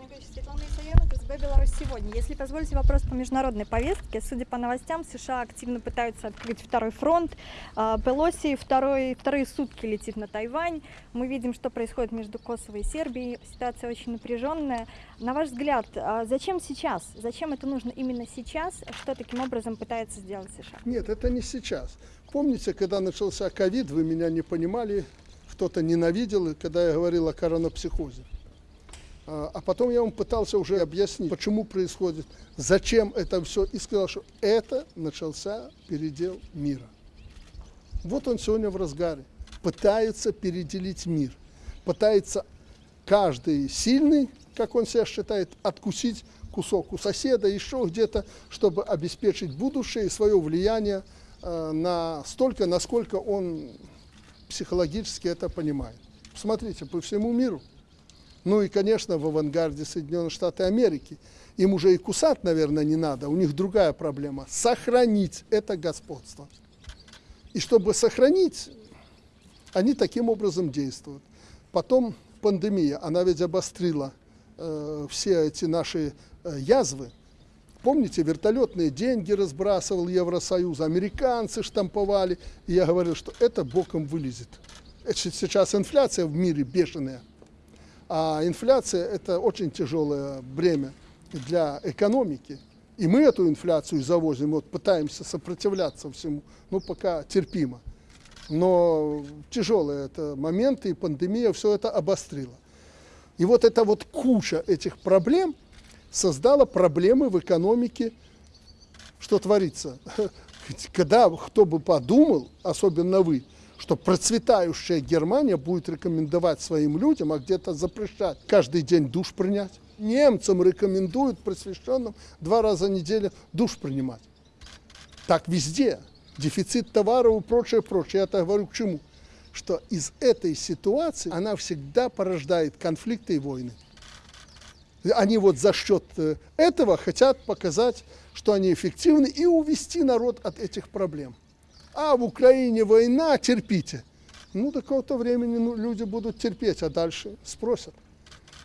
Николаевич, Светлана Исаенко, СБ «Беларусь сегодня». Если позволите вопрос по международной повестке, судя по новостям, США активно пытаются открыть второй фронт. А, Пелоси второй, вторые сутки летит на Тайвань. Мы видим, что происходит между Косово и Сербией. Ситуация очень напряженная. На ваш взгляд, а зачем сейчас? Зачем это нужно именно сейчас? Что таким образом пытается сделать США? Нет, это не сейчас. Помните, когда начался ковид, вы меня не понимали, кто-то ненавидел, когда я говорил о коронапсихозе. А, а потом я вам пытался уже объяснить, почему происходит, зачем это все, и сказал, что это начался передел мира. Вот он сегодня в разгаре. Пытается переделить мир. Пытается каждый сильный, как он себя считает, откусить кусок у соседа, еще где-то, чтобы обеспечить будущее и свое влияние э, на столько, насколько он психологически это понимает. Смотрите, по всему миру ну и, конечно, в авангарде Соединенных Штатов Америки. Им уже и кусать, наверное, не надо. У них другая проблема. Сохранить это господство. И чтобы сохранить, они таким образом действуют. Потом пандемия, она ведь обострила э, все эти наши э, язвы. Помните, вертолетные деньги разбрасывал Евросоюз, американцы штамповали. И я говорил, что это боком вылезет. Сейчас инфляция в мире бешеная. А инфляция – это очень тяжелое бремя для экономики. И мы эту инфляцию завозим, вот пытаемся сопротивляться всему, ну пока терпимо. Но тяжелые это моменты, и пандемия все это обострила. И вот эта вот куча этих проблем создала проблемы в экономике, что творится. Когда кто бы подумал, особенно вы, что процветающая Германия будет рекомендовать своим людям, а где-то запрещать каждый день душ принять. Немцам рекомендуют просвещенным два раза в неделю душ принимать. Так везде. Дефицит товаров и прочее, прочее. Я это говорю к чему? Что из этой ситуации она всегда порождает конфликты и войны. Они вот за счет э, этого хотят показать, что они эффективны и увести народ от этих проблем а в Украине война, терпите. Ну, до какого-то времени ну, люди будут терпеть, а дальше спросят.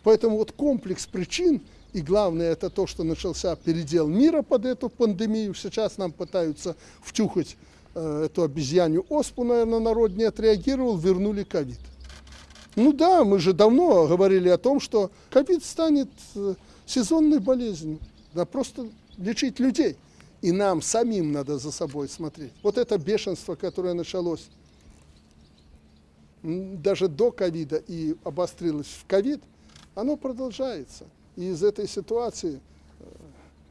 Поэтому вот комплекс причин, и главное это то, что начался передел мира под эту пандемию. Сейчас нам пытаются втюхать э, эту обезьянью оспу, наверное, народ не отреагировал, вернули ковид. Ну да, мы же давно говорили о том, что ковид станет э, сезонной болезнью. Да просто лечить людей и нам самим надо за собой смотреть. Вот это бешенство, которое началось даже до ковида и обострилось в ковид, оно продолжается. И из этой ситуации э,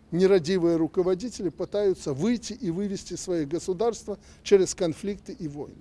нерадивые руководители пытаются выйти и вывести свои государства через конфликты и войны.